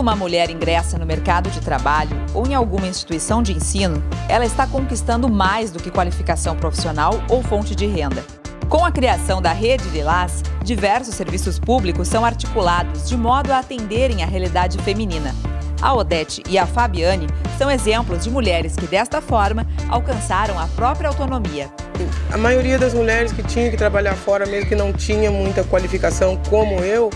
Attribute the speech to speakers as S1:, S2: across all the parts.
S1: uma mulher ingressa no mercado de trabalho ou em alguma instituição de ensino, ela está conquistando mais do que qualificação profissional ou fonte de renda. Com a criação da Rede Lilás, diversos serviços públicos são articulados de modo a atenderem a realidade feminina. A Odete e a Fabiane são exemplos de mulheres que, desta forma, alcançaram a própria autonomia.
S2: A maioria das mulheres que tinham que trabalhar fora, mesmo que não tinha muita qualificação como eu,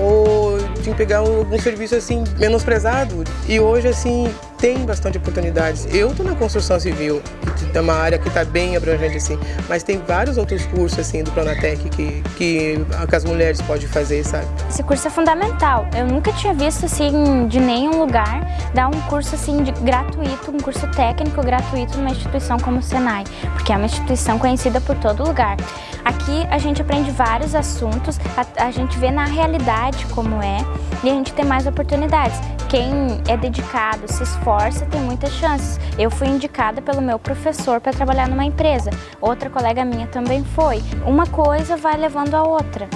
S2: ou tinha que pegar algum serviço assim menosprezado. E hoje assim tem bastante oportunidades. Eu estou na construção civil, que é uma área que está bem abrangente assim, mas tem vários outros cursos assim do Planatec que, que, que as mulheres podem fazer, sabe?
S3: Esse curso é fundamental. Eu nunca tinha visto assim de nenhum lugar dar um curso assim de, gratuito, um curso técnico gratuito numa instituição como o Senai, porque é uma instituição conhecida por todo lugar. Aqui a gente aprende vários assuntos, a, a gente vê na realidade como é e a gente tem mais oportunidades. Quem é dedicado, se esforça, tem muitas chances. Eu fui indicada pelo meu professor para trabalhar numa empresa, outra colega minha também foi. Uma coisa vai levando a outra.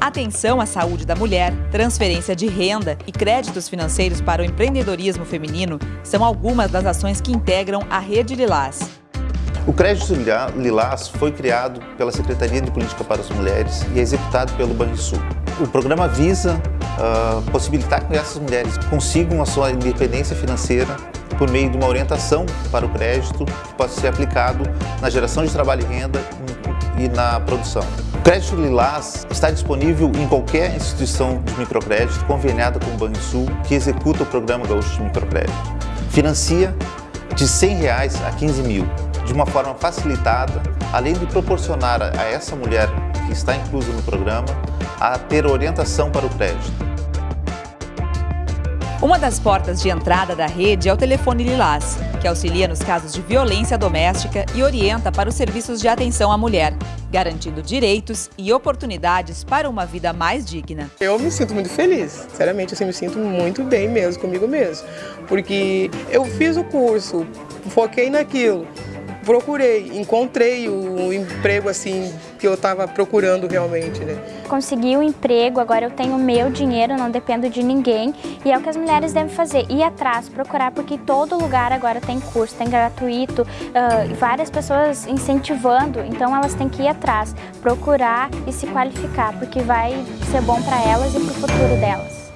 S1: Atenção à saúde da mulher, transferência de renda e créditos financeiros para o empreendedorismo feminino são algumas das ações que integram a Rede Lilás.
S4: O Crédito Lilás foi criado pela Secretaria de Política para as Mulheres e é executado pelo Banrisul. O programa visa uh, possibilitar que essas mulheres consigam a sua independência financeira por meio de uma orientação para o crédito que possa ser aplicado na geração de trabalho e renda e na produção. O Crédito Lilás está disponível em qualquer instituição de microcrédito conveniada com o Banrisul que executa o Programa Gaúcho de Microcrédito. Financia de 100 reais a 15 mil de uma forma facilitada, além de proporcionar a essa mulher que está inclusa no programa a ter orientação para o crédito.
S1: Uma das portas de entrada da rede é o telefone Lilás, que auxilia nos casos de violência doméstica e orienta para os serviços de atenção à mulher, garantindo direitos e oportunidades para uma vida mais digna.
S2: Eu me sinto muito feliz, sinceramente, assim, me sinto muito bem mesmo comigo mesmo, porque eu fiz o curso, foquei naquilo, procurei, encontrei o emprego assim que eu estava procurando realmente, né?
S3: Consegui o um emprego, agora eu tenho meu dinheiro, não dependo de ninguém e é o que as mulheres devem fazer, ir atrás, procurar, porque todo lugar agora tem curso, tem gratuito, uh, várias pessoas incentivando, então elas têm que ir atrás, procurar e se qualificar, porque vai ser bom para elas e para o futuro delas.